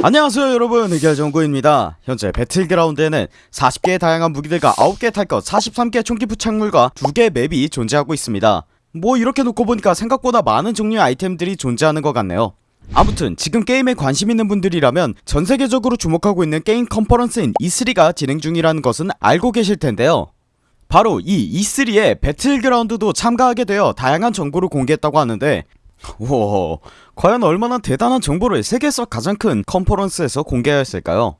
안녕하세요 여러분. 의결정구입니다. 현재 배틀그라운드에는 40개의 다양한 무기들과 9개의 탈것 43개의 총기 부착물과 2개의 맵이 존재하고 있습니다. 뭐 이렇게 놓고 보니까 생각보다 많은 종류의 아이템들이 존재하는 것 같네요. 아무튼 지금 게임에 관심 있는 분들이라면 전세계적으로 주목하고 있는 게임 컨퍼런스인 E3가 진행 중이라는 것은 알고 계실 텐데요. 바로 이 E3에 배틀그라운드도 참가하게 되어 다양한 정보를 공개했다고 하는데 우와 과연 얼마나 대단한 정보를 세계에서 가장 큰 컨퍼런스에서 공개하였을까요?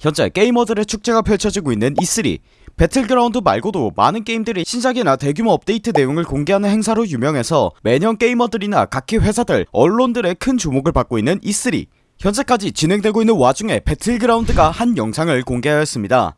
현재 게이머들의 축제가 펼쳐지고 있는 E3. 배틀그라운드 말고도 많은 게임들이 신작이나 대규모 업데이트 내용을 공개하는 행사로 유명해서 매년 게이머들이나 각기 회사들 언론들의 큰 주목을 받고 있는 E3 현재까지 진행되고 있는 와중에 배틀그라운드가 한 영상을 공개하였습니다.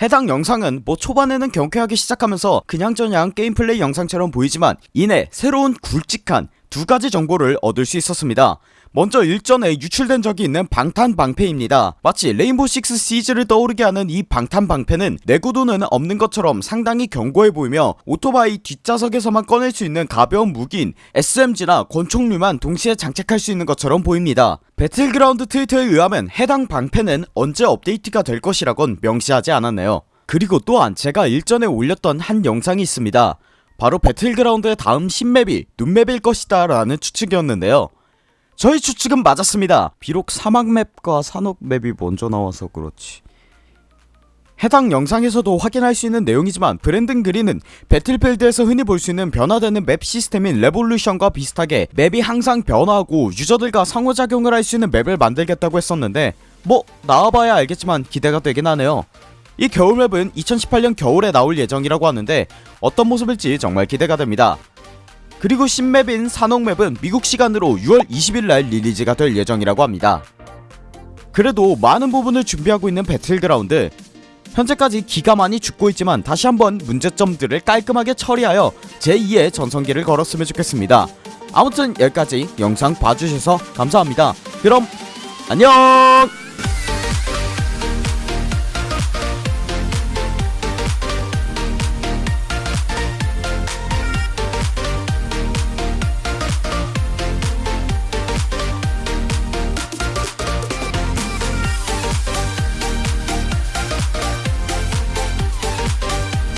해당 영상은 뭐 초반에는 경쾌하게 시작하면서 그냥저냥 게임 플레이 영상처럼 보이지만 이내 새로운 굵직한 두가지 정보를 얻을 수 있었습니다 먼저 일전에 유출된 적이 있는 방탄방패입니다. 마치 레인보우 식스 시즈를 떠오르게 하는 이 방탄방패는 내구도는 없는 것처럼 상당히 견고해 보이며 오토바이 뒷좌석에서만 꺼낼 수 있는 가벼운 무기인 SMG나 권총류만 동시에 장착할 수 있는 것처럼 보입니다. 배틀그라운드 트위터에 의하면 해당 방패는 언제 업데이트가 될 것이라곤 명시하지 않았네요. 그리고 또한 제가 일전에 올렸던 한 영상이 있습니다. 바로 배틀그라운드의 다음 신맵이 눈맵일 것이다 라는 추측이었는데요 저희 추측은 맞았습니다. 비록 사막맵과 사녹맵이 먼저 나와서 그렇지. 해당 영상에서도 확인할 수 있는 내용이지만 브랜든 그린은 배틀필드에서 흔히 볼 수 있는 변화되는 맵 시스템인 Levolution과 비슷하게 맵이 항상 변화하고 유저들과 상호작용을 할 수 있는 맵을 만들겠다고 했었는데 뭐 나와봐야 알겠지만 기대가 되긴 하네요. 이 겨울맵은 2018년 겨울에 나올 예정이라고 하는데 어떤 모습일지 정말 기대가 됩니다 그리고 신맵인 산옥맵은 미국 시간으로 6월 20일날 리리즈가 될 예정이라고 합니다. 그래도 많은 부분을 준비하고 있는 배틀그라운드 현재까지 기가 많이 죽고 있지만 다시 한번 문제점들을 깔끔하게 처리하여 제2의 전성기를 걸었으면 좋겠습니다. 아무튼 여기까지 영상 봐주셔서 감사합니다. 그럼 안녕